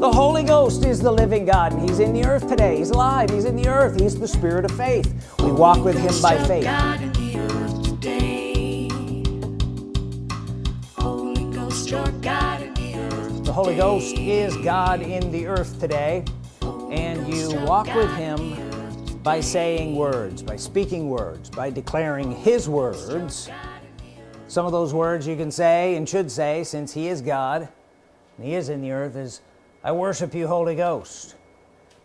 the Holy Ghost is the living God and he's in the earth today. He's alive. He's in the earth. He's the spirit of faith. We walk with him by faith. The Holy Ghost is God in the earth today and you walk with him by saying words by speaking words by declaring his words. Some of those words you can say and should say since he is God and he is in the earth is I worship you Holy Ghost.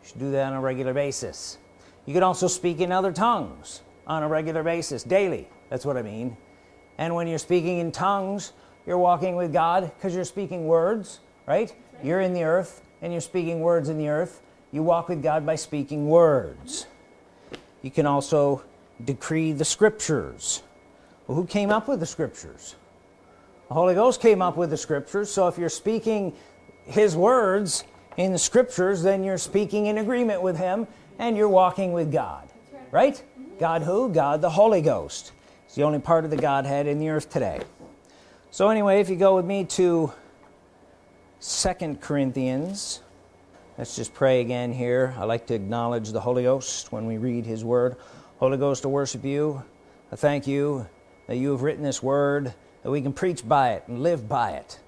You should do that on a regular basis. You can also speak in other tongues on a regular basis daily. That's what I mean. And when you're speaking in tongues you're walking with God because you're speaking words right? You're in the earth and you're speaking words in the earth. You walk with God by speaking words. You can also decree the scriptures. Well, who came up with the scriptures? The Holy Ghost came up with the scriptures. So if you're speaking his words in the scriptures then you're speaking in agreement with him and you're walking with God. Right, right? Mm -hmm. God who? God the Holy Ghost. It's the only part of the Godhead in the earth today. So anyway if you go with me to second Corinthians let's just pray again here. I like to acknowledge the Holy Ghost when we read his word. Holy Ghost to worship you. I thank you that you have written this word that we can preach by it and live by it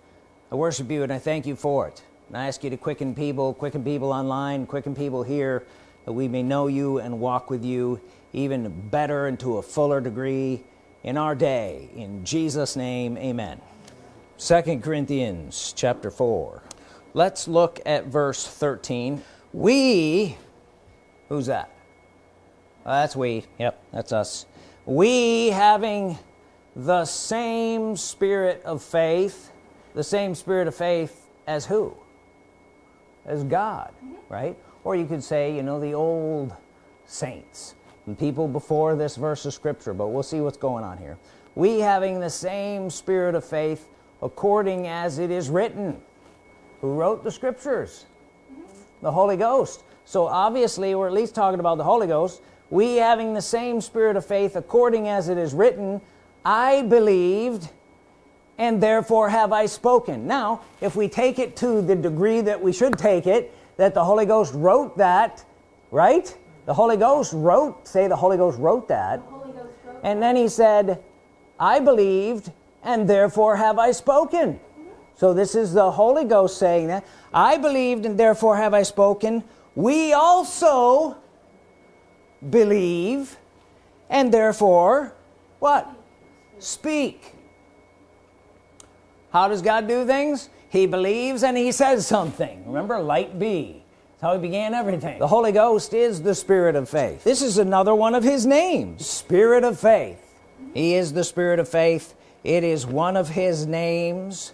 I worship you and I thank you for it. And I ask you to quicken people quicken people online quicken people here that we may know you and walk with you even better and to a fuller degree in our day. In Jesus name amen. Second Corinthians chapter 4 let's look at verse 13 we who's that? Oh, that's we. Yep that's us. We having the same spirit of faith the same spirit of faith as who? As God mm -hmm. right? Or you could say you know the old saints the people before this verse of scripture but we'll see what's going on here. We having the same spirit of faith according as it is written. Who wrote the scriptures? Mm -hmm. the Holy Ghost. So obviously we're at least talking about the Holy Ghost. We having the same spirit of faith according as it is written I believed and therefore have I spoken. Now if we take it to the degree that we should take it that the Holy Ghost wrote that right? The Holy Ghost wrote say the Holy Ghost wrote that. Ghost wrote and then he said I believed and therefore have I spoken. Mm -hmm. so this is the Holy Ghost saying that I believed and therefore have I spoken. We also believe and therefore what? Speak how does God do things? He believes and he says something. Remember light be. That's how he began everything. The Holy Ghost is the spirit of faith. This is another one of his names spirit of faith. He is the spirit of faith. It is one of his names.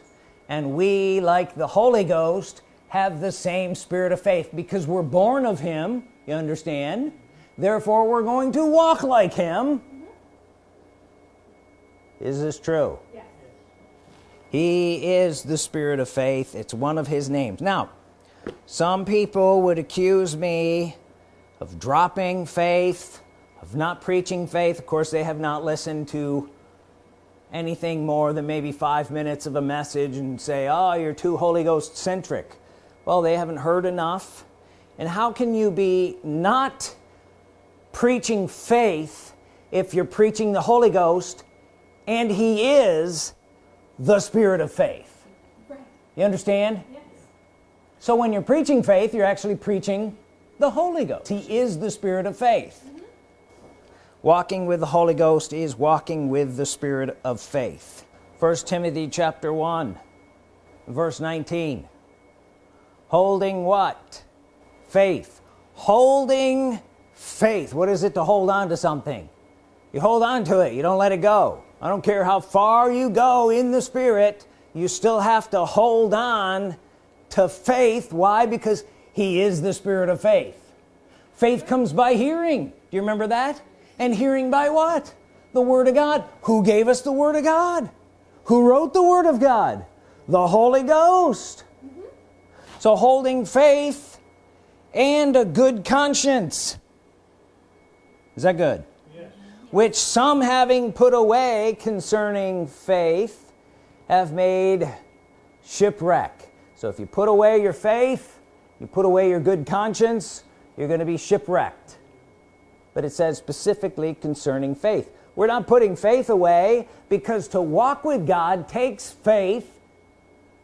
And we like the Holy Ghost have the same spirit of faith because we're born of him you understand? Therefore we're going to walk like him. Is this true? Yes. He is the spirit of faith. It's one of his names. Now some people would accuse me of dropping faith of not preaching faith. Of course they have not listened to anything more than maybe five minutes of a message and say oh you're too Holy Ghost centric well they haven't heard enough. And how can you be not preaching faith if you're preaching the Holy Ghost and he is the spirit of faith. Right. you understand? Yes. so when you're preaching faith you're actually preaching the Holy Ghost. He is the spirit of faith. Mm -hmm. walking with the Holy Ghost is walking with the spirit of faith. First Timothy chapter 1 verse 19 holding what? Faith. Holding faith. What is it to hold on to something? You hold on to it. You don't let it go I don't care how far you go in the spirit you still have to hold on to faith. Why? Because he is the spirit of faith. Faith comes by hearing. Do you remember that? And hearing by what? The Word of God. Who gave us the Word of God? Who wrote the Word of God? The Holy Ghost. Mm -hmm. so holding faith and a good conscience. Is that good which some having put away concerning faith have made shipwreck. So if you put away your faith you put away your good conscience you're gonna be shipwrecked. But it says specifically concerning faith. We're not putting faith away because to walk with God takes faith.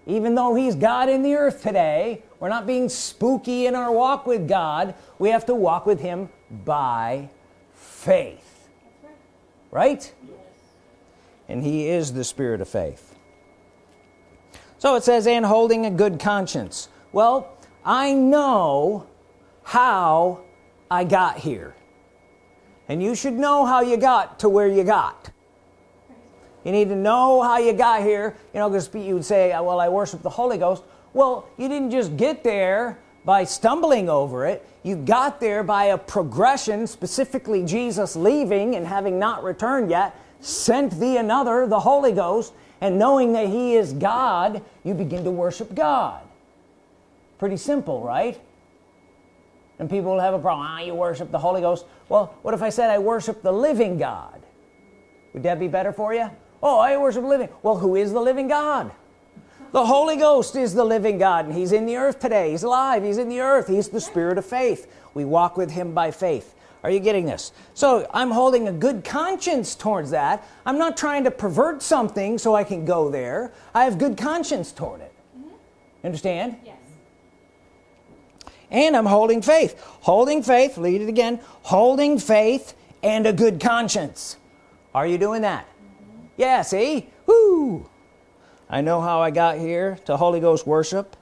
Even though he's God in the earth today we're not being spooky in our walk with God. We have to walk with him by faith right? And he is the spirit of faith. So it says and holding a good conscience. Well I know how I got here. And you should know how you got to where you got. You need to know how you got here. You know because you would say well I worship the Holy Ghost. Well you didn't just get there by stumbling over it you got there by a progression specifically Jesus leaving and having not returned yet sent thee another the Holy Ghost and knowing that he is God you begin to worship God. Pretty simple right? And people will have a problem ah, you worship the Holy Ghost. Well what if I said I worship the living God would that be better for you? Oh I worship living well who is the living God the Holy Ghost is the living God and he's in the earth today. He's alive. He's in the earth. He's the spirit of faith. We walk with him by faith. Are you getting this? So I'm holding a good conscience towards that. I'm not trying to pervert something so I can go there. I have good conscience toward it. Mm -hmm. understand? Yes. And I'm holding faith. Holding faith read it again. Holding faith and a good conscience. Are you doing that? Mm -hmm. yeah see? Woo! I know how I got here to Holy Ghost worship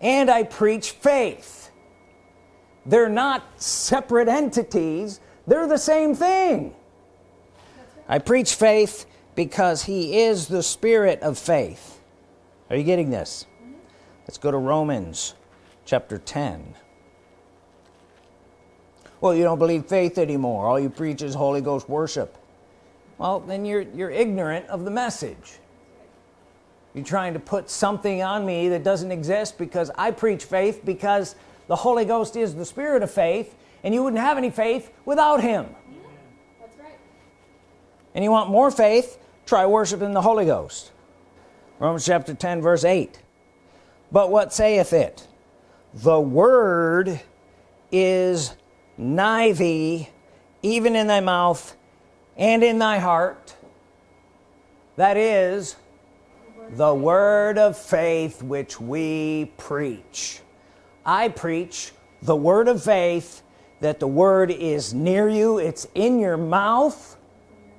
and I preach faith. They're not separate entities. They're the same thing. I preach faith because he is the spirit of faith. Are you getting this? Let's go to Romans chapter 10 well you don't believe faith anymore. All you preach is Holy Ghost worship. Well then you're you're ignorant of the message you're trying to put something on me that doesn't exist because I preach faith because the Holy Ghost is the spirit of faith and you wouldn't have any faith without him. That's right. and you want more faith? Try worshiping the Holy Ghost. Romans chapter 10 verse 8 but what saith it? The word is nigh thee even in thy mouth and in thy heart. That is the word of faith which we preach. I preach the word of faith that the word is near you. It's in your mouth.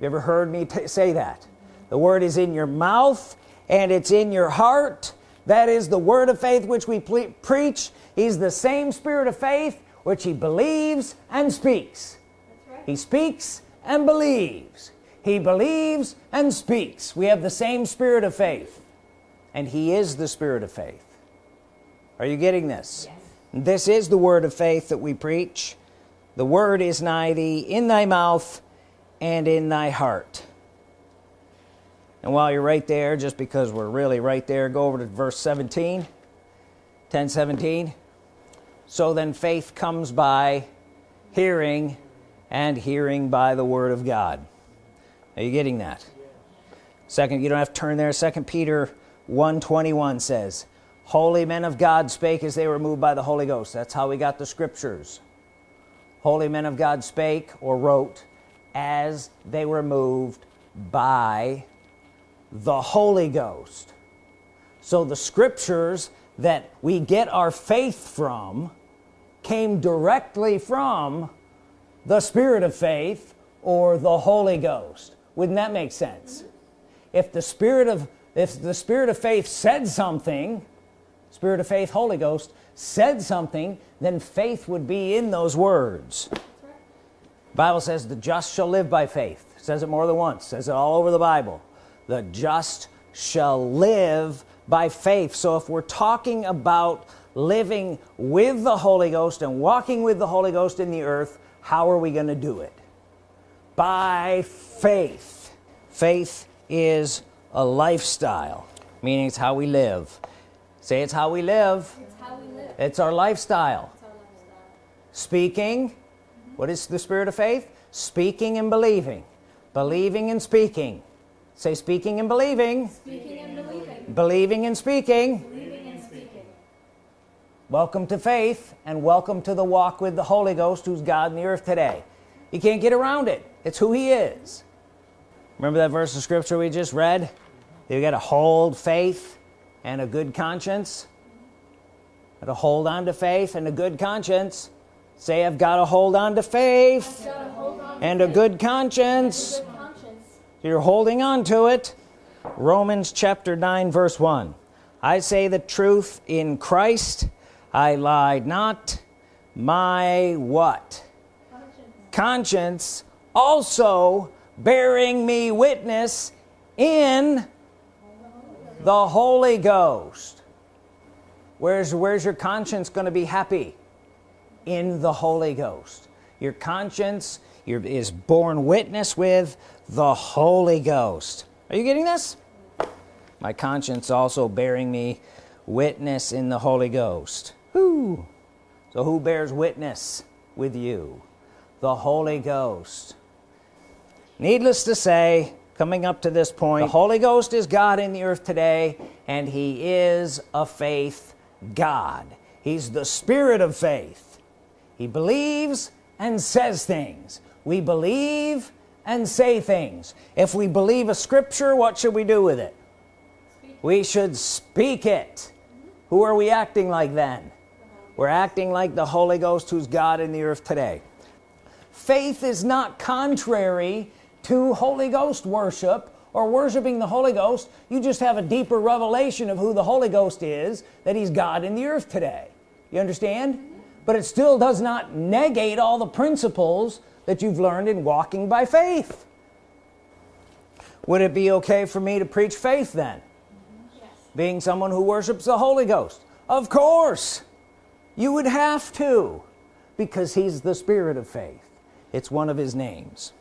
You ever heard me say that? The word is in your mouth and it's in your heart. That is the word of faith which we preach. He's the same spirit of faith which he believes and speaks. Right. he speaks and believes he believes and speaks. We have the same spirit of faith. And he is the spirit of faith. Are you getting this? Yes. this is the word of faith that we preach. The word is nigh thee in thy mouth and in thy heart. And while you're right there just because we're really right there go over to verse 17 10 17 so then faith comes by hearing and hearing by the Word of God are you getting that? Second you don't have to turn there. Second Peter 121 says holy men of God spake as they were moved by the Holy Ghost. That's how we got the scriptures. Holy men of God spake or wrote as they were moved by the Holy Ghost. So the scriptures that we get our faith from came directly from the spirit of faith or the Holy Ghost wouldn't that make sense? If the spirit of if the spirit of faith said something spirit of faith Holy Ghost said something then faith would be in those words. Bible says the just shall live by faith. It says it more than once. Says it all over the Bible. The just shall live by faith. So if we're talking about living with the Holy Ghost and walking with the Holy Ghost in the earth how are we going to do it by faith faith is a lifestyle meaning it's how we live say it's how we live it's, how we live. it's our lifestyle, it's our lifestyle. speaking mm -hmm. what is the spirit of faith speaking and believing believing and speaking say speaking and believing, speaking and believing. believing and speaking, believing and speaking. welcome to faith and welcome to the walk with the Holy Ghost who's God in the earth today you can't get around it. It's who he is. Remember that verse of scripture we just read? You got to hold faith and a good conscience. Got to hold on to faith and a good conscience. Say I've got to hold on to faith on and a good conscience. good conscience. so you're holding on to it. Romans chapter 9 verse 1 I say the truth in Christ. I lied not. My what conscience, also bearing me witness in the Holy Ghost. Where's where's your conscience going to be happy? In the Holy Ghost. Your conscience your, is born witness with the Holy Ghost. Are you getting this? My conscience also bearing me witness in the Holy Ghost. Who so who bears witness with you the Holy Ghost. Needless to say coming up to this point the Holy Ghost is God in the earth today and he is a faith God. He's the spirit of faith. He believes and says things. We believe and say things. If we believe a scripture what should we do with it? We should speak it. Who are we acting like then? We're acting like the Holy Ghost who's God in the earth today faith is not contrary to Holy Ghost worship or worshiping the Holy Ghost. You just have a deeper revelation of who the Holy Ghost is that he's God in the earth today. You understand? But it still does not negate all the principles that you've learned in walking by faith. Would it be okay for me to preach faith then? Yes. being someone who worships the Holy Ghost. Of course you would have to because he's the spirit of faith it's one of his names.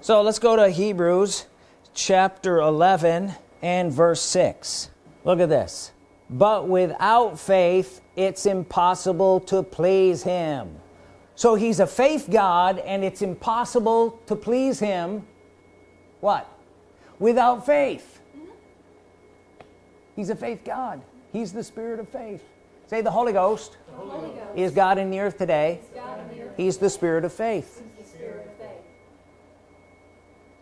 So let's go to Hebrews chapter 11 and verse 6 look at this. But without faith it's impossible to please him. So he's a faith God and it's impossible to please him. What? Without faith. He's a faith God. He's the spirit of faith. Say the Holy Ghost, the Holy Ghost. is God in the earth today the he's the spirit of faith.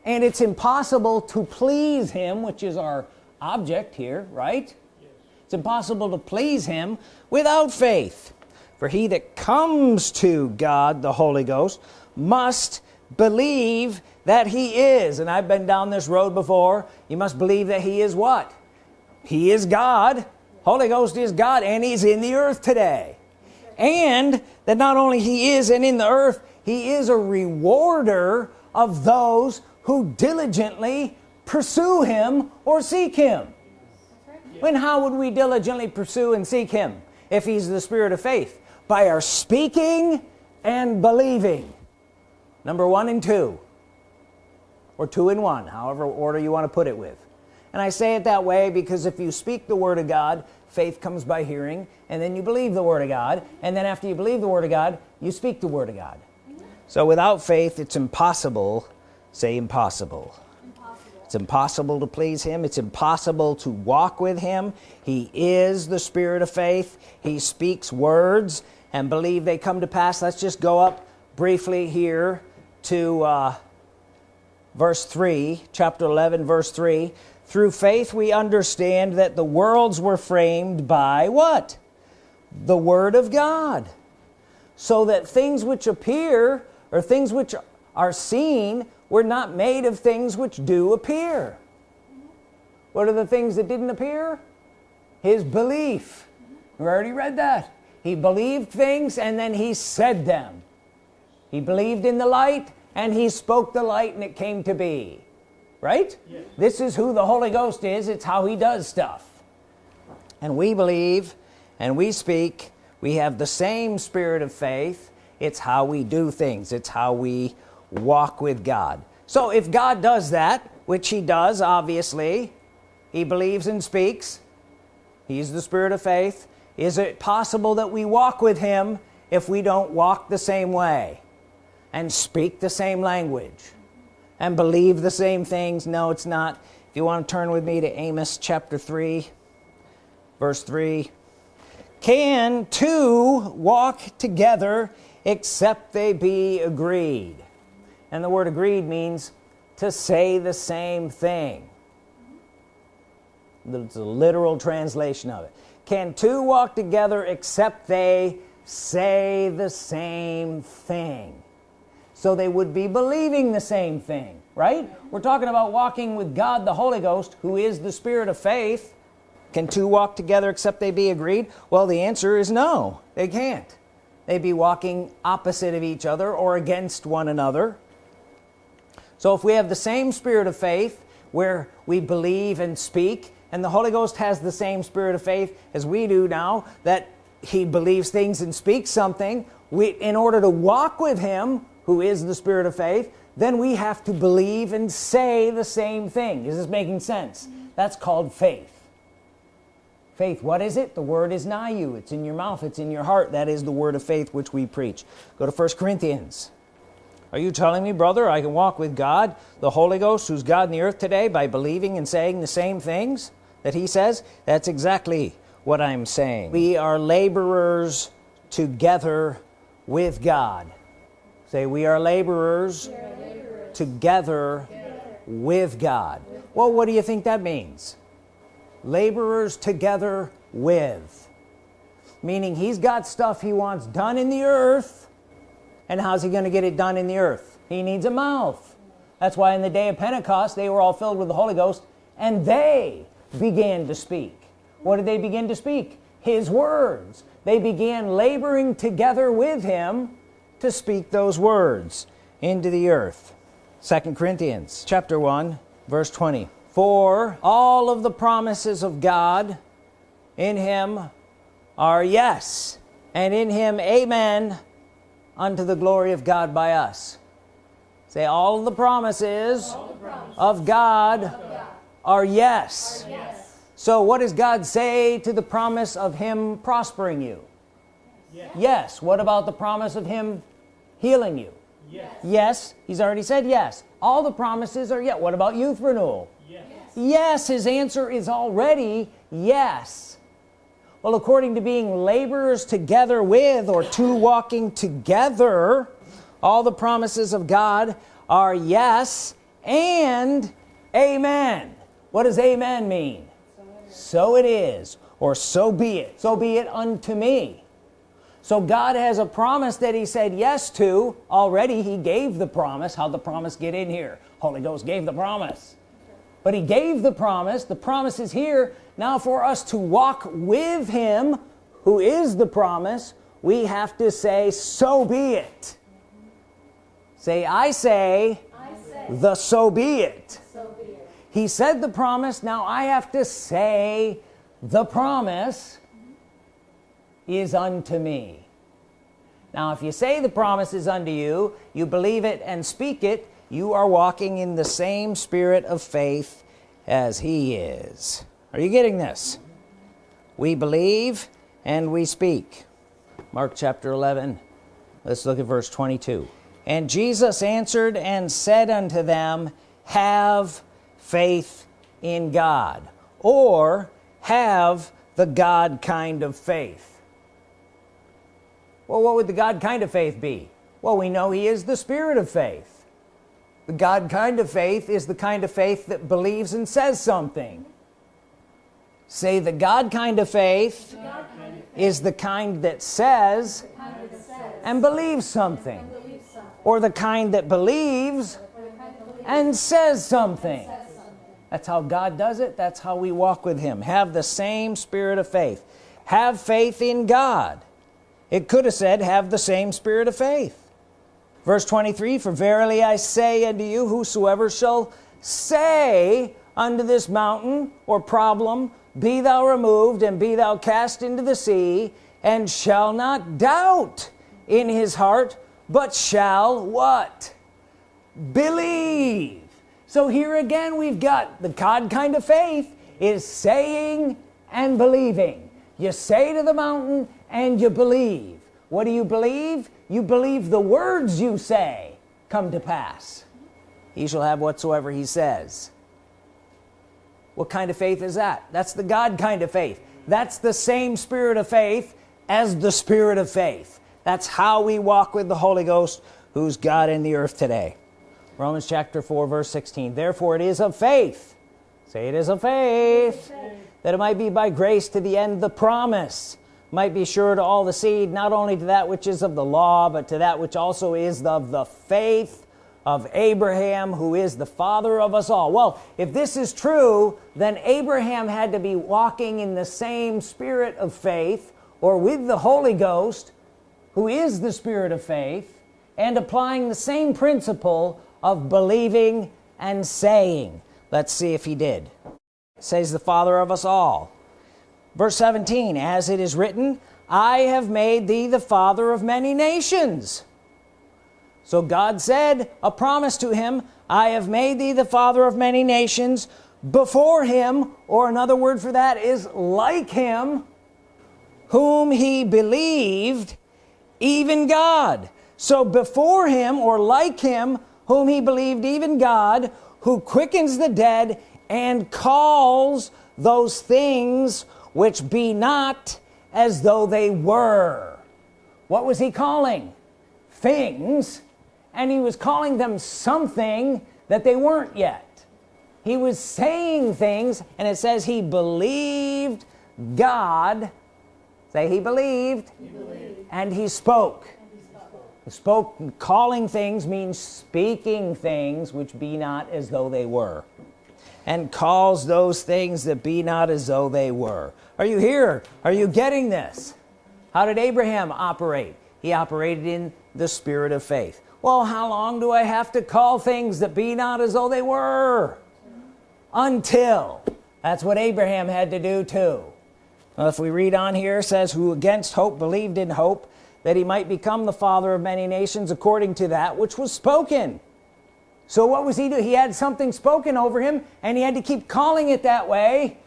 And it's impossible to please him which is our object here right? Yes. it's impossible to please him without faith. For he that comes to God the Holy Ghost must believe that he is. And I've been down this road before. You must believe that he is what? He is God. Holy Ghost is God and he's in the earth today. And that not only he is and in the earth he is a rewarder of those who diligently pursue him or seek him. When how would we diligently pursue and seek him? If he's the spirit of faith by our speaking and believing. Number one and two. Or two in one however order you want to put it with. And I say it that way because if you speak the Word of God faith comes by hearing and then you believe the Word of God and then after you believe the Word of God you speak the Word of God. So without faith it's impossible say impossible. impossible. It's impossible to please him. It's impossible to walk with him. He is the spirit of faith. He speaks words and believe they come to pass. Let's just go up briefly here to uh, verse 3 chapter 11 verse 3 through faith we understand that the worlds were framed by what? The Word of God. So that things which appear or things which are seen we're not made of things which do appear. What are the things that didn't appear? His belief. We already read that. He believed things and then he said them. He believed in the light and he spoke the light and it came to be right? Yes. this is who the Holy Ghost is. It's how he does stuff. And we believe and we speak. We have the same spirit of faith. It's how we do things. It's how we walk with God. So if God does that which he does obviously he believes and speaks he's the spirit of faith is it possible that we walk with him if we don't walk the same way and speak the same language and believe the same things. No it's not. If you want to turn with me to Amos chapter 3 verse 3 can two walk together except they be agreed? And the word agreed means to say the same thing. It's a literal translation of it. Can two walk together except they say the same thing so they would be believing the same thing right? We're talking about walking with God the Holy Ghost who is the spirit of faith. Can two walk together except they be agreed? Well the answer is no they can't. They'd be walking opposite of each other or against one another. So if we have the same spirit of faith where we believe and speak and the Holy Ghost has the same spirit of faith as we do now that he believes things and speaks something we in order to walk with him who is the spirit of faith then we have to believe and say the same thing. Is this making sense? That's called faith. Faith what is it? The word is nigh you. It's in your mouth. It's in your heart. That is the word of faith which we preach. Go to first Corinthians. Are you telling me brother I can walk with God the Holy Ghost who's God in the earth today by believing and saying the same things that he says? That's exactly what I'm saying. We are laborers together with God say we are laborers, we are laborers. Together, together with God. Well what do you think that means? Laborers together with. Meaning he's got stuff he wants done in the earth and how's he going to get it done in the earth? He needs a mouth. That's why in the day of Pentecost they were all filled with the Holy Ghost and they began to speak. What did they begin to speak? His words. They began laboring together with him to speak those words into the earth. Second Corinthians chapter 1 verse 20 for all of the promises of God in him are yes and in him amen unto the glory of God by us. Say all the promises, all the promises of, God of God, are, yes. are yes. So what does God say to the promise of him prospering you? Yes, yes. what about the promise of him healing you. Yes, yes. he's already said yes. All the promises are yet what about youth renewal? Yes. yes his answer is already yes. Well according to being laborers together with or two walking together all the promises of God are yes and amen. What does amen mean? So it is or so be it. So be it unto me so God has a promise that he said yes to. Already he gave the promise. How the promise get in here? Holy Ghost gave the promise. But he gave the promise. The promise is here. Now for us to walk with him who is the promise we have to say so be it. Say I say, the so be, it. so be it. He said the promise. Now I have to say the promise is unto me. Now if you say the promise is unto you you believe it and speak it you are walking in the same spirit of faith as he is. Are you getting this? We believe and we speak. Mark chapter 11 let's look at verse 22 and Jesus answered and said unto them have faith in God or have the God kind of faith well what would the God kind of faith be? Well we know he is the spirit of faith. The God kind of faith is the kind of faith that believes and says something. Say the God kind of faith, kind of faith is the kind that says, kind that says and, believes something. and believes something. Or the kind that believes and says something. That's how God does it. That's how we walk with him. Have the same spirit of faith. Have faith in God it could have said have the same spirit of faith. Verse 23 for verily I say unto you whosoever shall say unto this mountain or problem be thou removed and be thou cast into the sea and shall not doubt in his heart but shall what? Believe. So here again we've got the God kind of faith is saying and believing. You say to the mountain and you believe. What do you believe? You believe the words you say come to pass. He shall have whatsoever he says. What kind of faith is that? That's the God kind of faith. That's the same spirit of faith as the spirit of faith. That's how we walk with the Holy Ghost who's God in the earth today. Romans chapter 4 verse 16 therefore it is of faith say it is of faith, faith. that it might be by grace to the end the promise might be sure to all the seed not only to that which is of the law but to that which also is of the faith of Abraham who is the father of us all. Well if this is true then Abraham had to be walking in the same spirit of faith or with the Holy Ghost who is the spirit of faith and applying the same principle of believing and saying. Let's see if he did. Says the father of us all verse 17 as it is written I have made thee the father of many nations. So God said a promise to him I have made thee the father of many nations. Before him or another word for that is like him whom he believed even God. So before him or like him whom he believed even God who quickens the dead and calls those things which be not as though they were. What was he calling? Things. And he was calling them something that they weren't yet. He was saying things and it says he believed God. Say he believed, he believed. and he spoke. Spoke calling things means speaking things which be not as though they were. And calls those things that be not as though they were are you here? Are you getting this? How did Abraham operate? He operated in the spirit of faith. Well how long do I have to call things that be not as though they were? Until. That's what Abraham had to do too. Well, if we read on here says who against hope believed in hope that he might become the father of many nations according to that which was spoken. So what was he do? He had something spoken over him and he had to keep calling it that way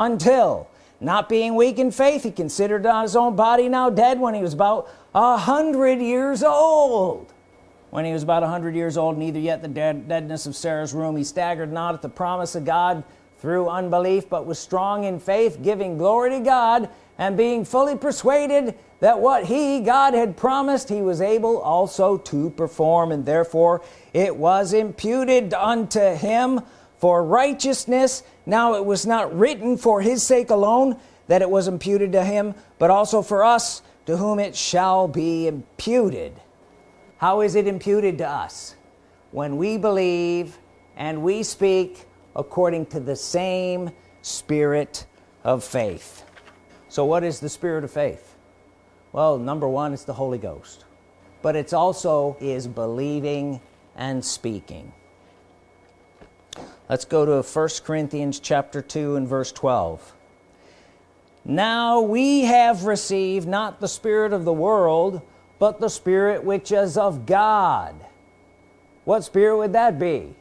until not being weak in faith he considered his own body now dead when he was about a hundred years old. When he was about a hundred years old neither yet the dead, deadness of Sarah's room he staggered not at the promise of God through unbelief but was strong in faith giving glory to God and being fully persuaded that what he God had promised he was able also to perform and therefore it was imputed unto him for righteousness. Now it was not written for his sake alone that it was imputed to him but also for us to whom it shall be imputed. How is it imputed to us? When we believe and we speak according to the same spirit of faith. So what is the spirit of faith? Well number one it's the Holy Ghost. But it's also is believing and speaking let's go to 1 Corinthians chapter 2 and verse 12 now we have received not the spirit of the world but the spirit which is of God. What spirit would that be?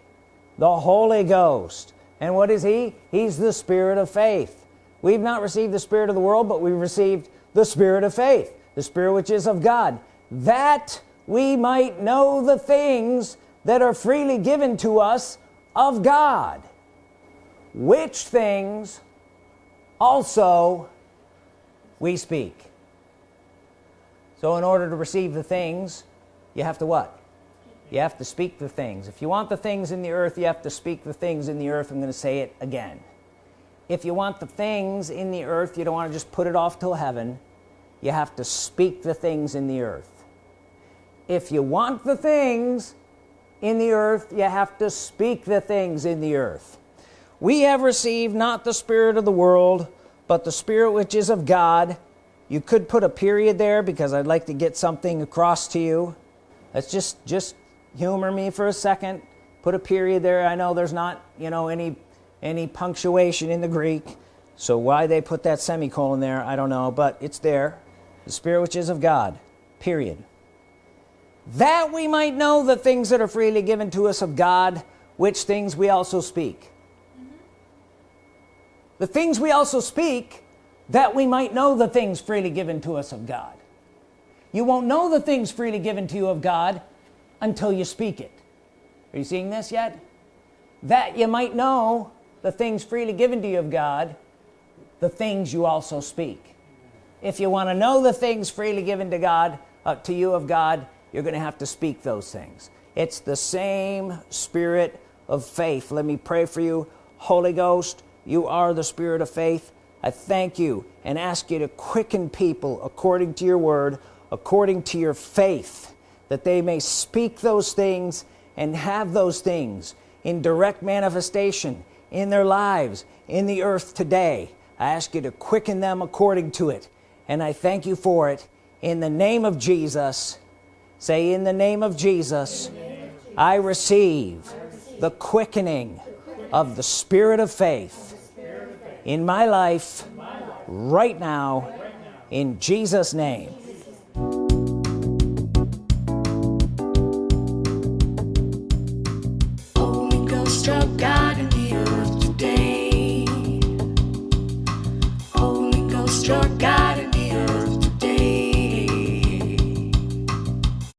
The Holy Ghost. And what is he? He's the spirit of faith. We've not received the spirit of the world but we've received the spirit of faith the spirit which is of God. That we might know the things that are freely given to us of God which things also we speak. So in order to receive the things you have to what? You have to speak the things. If you want the things in the earth you have to speak the things in the earth. I'm going to say it again. If you want the things in the earth you don't want to just put it off till heaven. You have to speak the things in the earth. If you want the things in the earth you have to speak the things in the earth. We have received not the spirit of the world but the spirit which is of God. You could put a period there because I'd like to get something across to you. Let's just just humor me for a second. Put a period there. I know there's not you know any any punctuation in the Greek so why they put that semicolon there I don't know but it's there. The spirit which is of God period that we might know the things that are freely given to us of God which things we also speak. Mm -hmm. the things we also speak that we might know the things freely given to us of God. You won't know the things freely given to you of God until you speak it. Are you seeing this yet? That you might know the things freely given to you of God the things you also speak. If you want to know the things freely given to God uh, to you of God you're gonna have to speak those things. It's the same spirit of faith. Let me pray for you. Holy Ghost you are the spirit of faith. I thank you and ask you to quicken people according to your word according to your faith that they may speak those things and have those things in direct manifestation in their lives in the earth today. I ask you to quicken them according to it and I thank you for it in the name of Jesus say in the name of Jesus I receive the quickening of the spirit of faith in my life right now in Jesus name